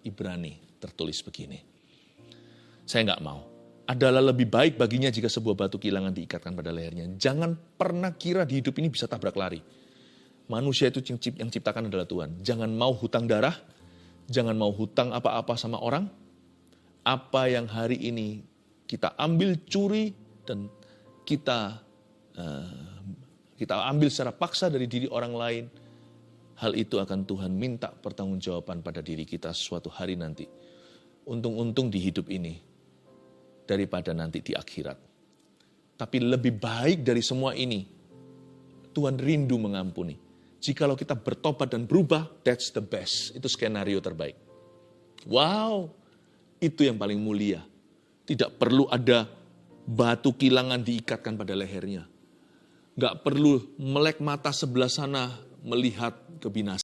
Ibrani tertulis begini. Saya nggak mau. Adalah lebih baik baginya jika sebuah batu kilangan diikatkan pada lehernya. Jangan pernah kira di hidup ini bisa tabrak lari. Manusia itu yang ciptakan adalah Tuhan. Jangan mau hutang darah, jangan mau hutang apa-apa sama orang. Apa yang hari ini kita ambil curi dan kita uh, kita ambil secara paksa dari diri orang lain, hal itu akan Tuhan minta pertanggungjawaban pada diri kita suatu hari nanti. Untung-untung di hidup ini daripada nanti di akhirat. Tapi lebih baik dari semua ini, Tuhan rindu mengampuni. Jikalau kita bertobat dan berubah, that's the best. Itu skenario terbaik. Wow, itu yang paling mulia. Tidak perlu ada batu kilangan diikatkan pada lehernya. Gak perlu melek mata sebelah sana melihat kebinasaan.